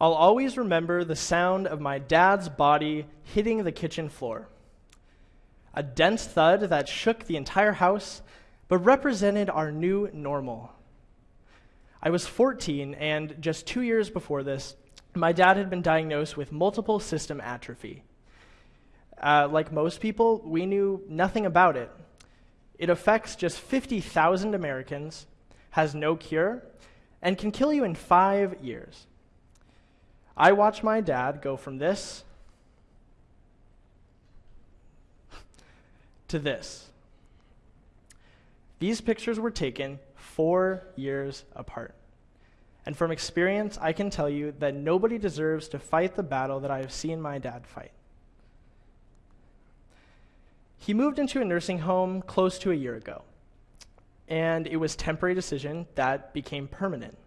I'll always remember the sound of my dad's body hitting the kitchen floor. A dense thud that shook the entire house, but represented our new normal. I was 14, and just two years before this, my dad had been diagnosed with multiple system atrophy. Uh, like most people, we knew nothing about it. It affects just 50,000 Americans, has no cure, and can kill you in five years. I watched my dad go from this to this. These pictures were taken four years apart. And from experience, I can tell you that nobody deserves to fight the battle that I have seen my dad fight. He moved into a nursing home close to a year ago, and it was temporary decision that became permanent.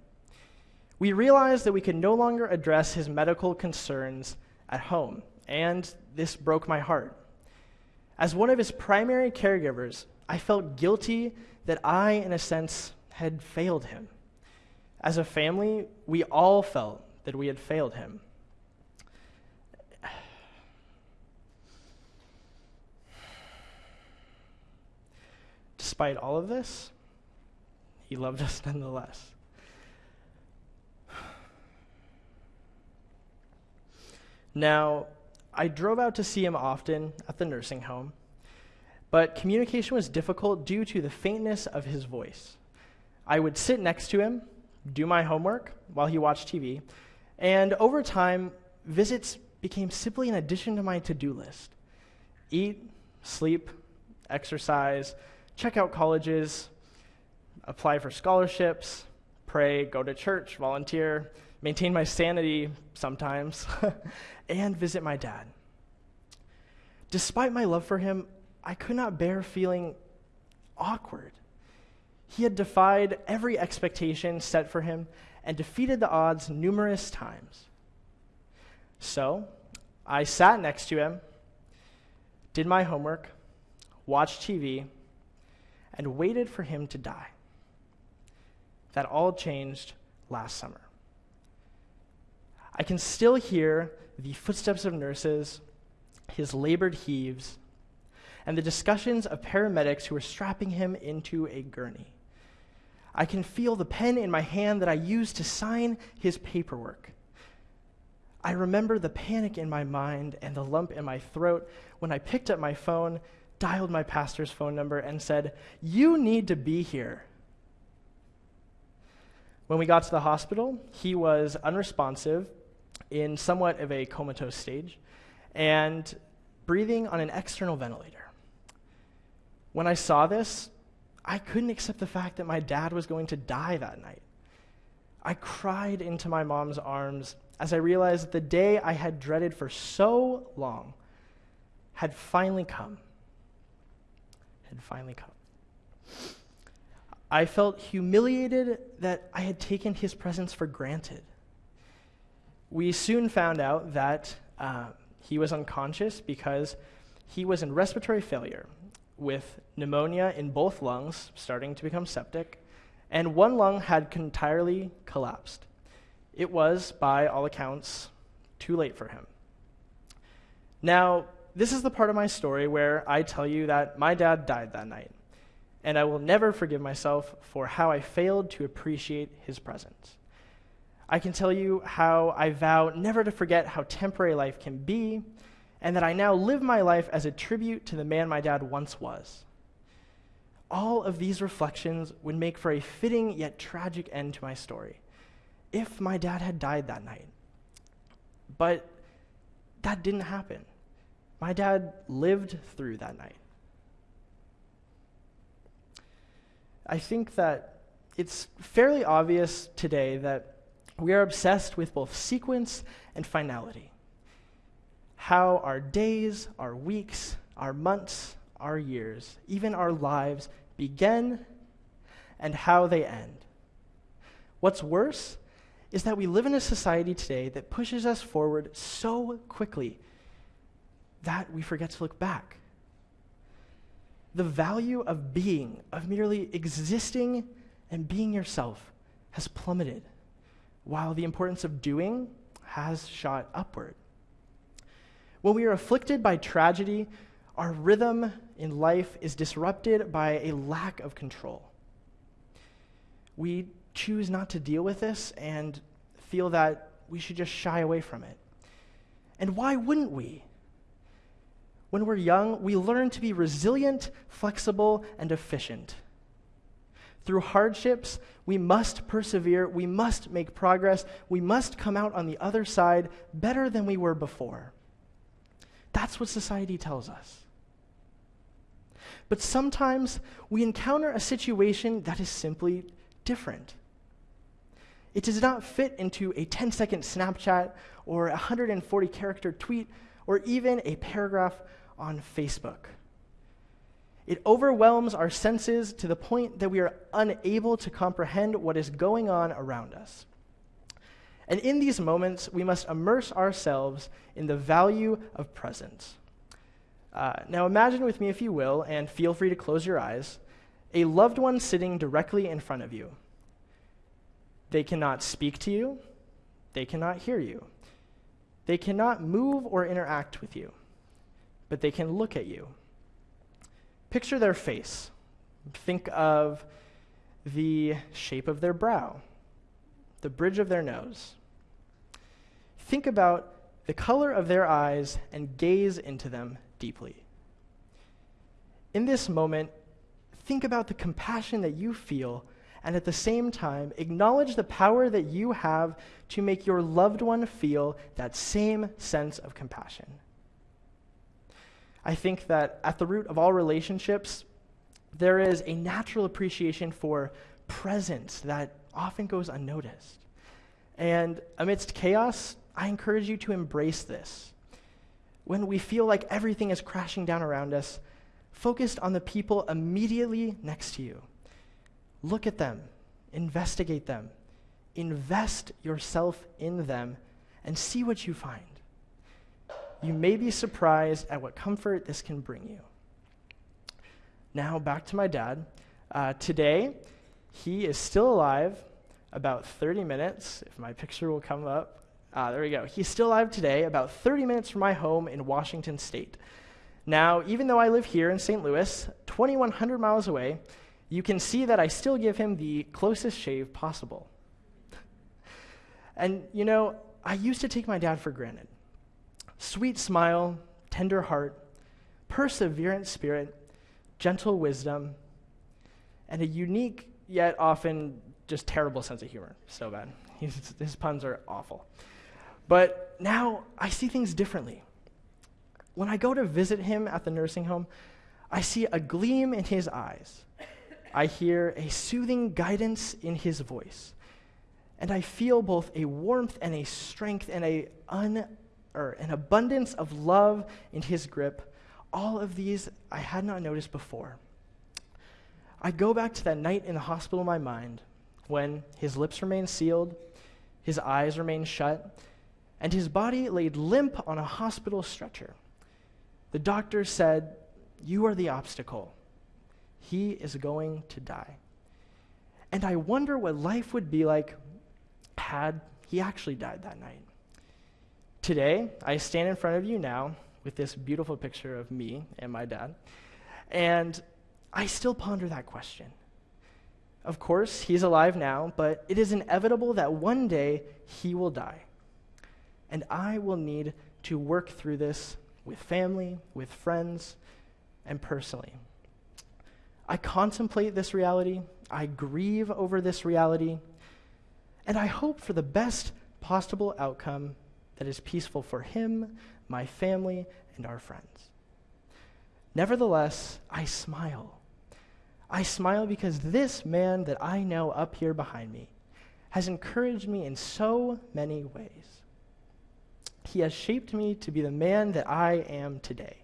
We realized that we could no longer address his medical concerns at home, and this broke my heart. As one of his primary caregivers, I felt guilty that I, in a sense, had failed him. As a family, we all felt that we had failed him. Despite all of this, he loved us nonetheless. Now, I drove out to see him often at the nursing home, but communication was difficult due to the faintness of his voice. I would sit next to him, do my homework while he watched TV, and over time, visits became simply an addition to my to do list eat, sleep, exercise, check out colleges, apply for scholarships, pray, go to church, volunteer, maintain my sanity sometimes, and visit my dad. Despite my love for him, I could not bear feeling awkward. He had defied every expectation set for him and defeated the odds numerous times. So, I sat next to him, did my homework, watched TV, and waited for him to die. That all changed last summer. I can still hear the footsteps of nurses, his labored heaves, and the discussions of paramedics who were strapping him into a gurney. I can feel the pen in my hand that I used to sign his paperwork. I remember the panic in my mind and the lump in my throat when I picked up my phone, dialed my pastor's phone number, and said, You need to be here. When we got to the hospital, he was unresponsive in somewhat of a comatose stage and breathing on an external ventilator. When I saw this, I couldn't accept the fact that my dad was going to die that night. I cried into my mom's arms as I realized that the day I had dreaded for so long had finally come. Had finally come. I felt humiliated that I had taken his presence for granted we soon found out that uh, he was unconscious because he was in respiratory failure with pneumonia in both lungs starting to become septic, and one lung had entirely collapsed. It was, by all accounts, too late for him. Now, this is the part of my story where I tell you that my dad died that night, and I will never forgive myself for how I failed to appreciate his presence. I can tell you how I vow never to forget how temporary life can be, and that I now live my life as a tribute to the man my dad once was. All of these reflections would make for a fitting yet tragic end to my story if my dad had died that night. But that didn't happen. My dad lived through that night. I think that it's fairly obvious today that we are obsessed with both sequence and finality. How our days, our weeks, our months, our years, even our lives begin and how they end. What's worse is that we live in a society today that pushes us forward so quickly that we forget to look back. The value of being, of merely existing and being yourself, has plummeted while the importance of doing, has shot upward. When we are afflicted by tragedy, our rhythm in life is disrupted by a lack of control. We choose not to deal with this and feel that we should just shy away from it. And why wouldn't we? When we're young, we learn to be resilient, flexible, and efficient. Through hardships, we must persevere, we must make progress, we must come out on the other side better than we were before. That's what society tells us. But sometimes we encounter a situation that is simply different. It does not fit into a 10 second Snapchat or a 140 character tweet or even a paragraph on Facebook. It overwhelms our senses to the point that we are unable to comprehend what is going on around us. And in these moments, we must immerse ourselves in the value of presence. Uh, now, imagine with me, if you will, and feel free to close your eyes, a loved one sitting directly in front of you. They cannot speak to you, they cannot hear you, they cannot move or interact with you, but they can look at you. Picture their face. Think of the shape of their brow the bridge of their nose. Think about the color of their eyes and gaze into them deeply. In this moment, think about the compassion that you feel, and at the same time, acknowledge the power that you have to make your loved one feel that same sense of compassion. I think that at the root of all relationships, there is a natural appreciation for presence that often goes unnoticed. And amidst chaos, I encourage you to embrace this. When we feel like everything is crashing down around us, focused on the people immediately next to you. Look at them, investigate them, invest yourself in them, and see what you find. You may be surprised at what comfort this can bring you. Now, back to my dad. Uh, today, he is still alive about 30 minutes, if my picture will come up. Ah, there we go. He's still alive today, about 30 minutes from my home in Washington State. Now, even though I live here in St. Louis, 2,100 miles away, you can see that I still give him the closest shave possible. and, you know, I used to take my dad for granted. Sweet smile, tender heart, perseverant spirit, gentle wisdom, and a unique yet often just terrible sense of humor. So bad. He's, his puns are awful. But now I see things differently. When I go to visit him at the nursing home, I see a gleam in his eyes. I hear a soothing guidance in his voice. And I feel both a warmth and a strength and a un, or an abundance of love in his grip. All of these I had not noticed before. I go back to that night in the hospital in my mind when his lips remained sealed, his eyes remained shut, and his body laid limp on a hospital stretcher. The doctor said, You are the obstacle. He is going to die. And I wonder what life would be like had he actually died that night. Today, I stand in front of you now with this beautiful picture of me and my dad, and I still ponder that question. Of course, he's alive now, but it is inevitable that one day he will die. And I will need to work through this with family, with friends, and personally. I contemplate this reality, I grieve over this reality, and I hope for the best possible outcome that is peaceful for him, my family, and our friends. Nevertheless, I smile I smile because this man that I know up here behind me has encouraged me in so many ways. He has shaped me to be the man that I am today.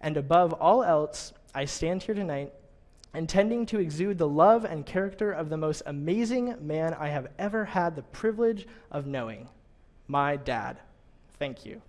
And above all else, I stand here tonight intending to exude the love and character of the most amazing man I have ever had the privilege of knowing my dad. Thank you.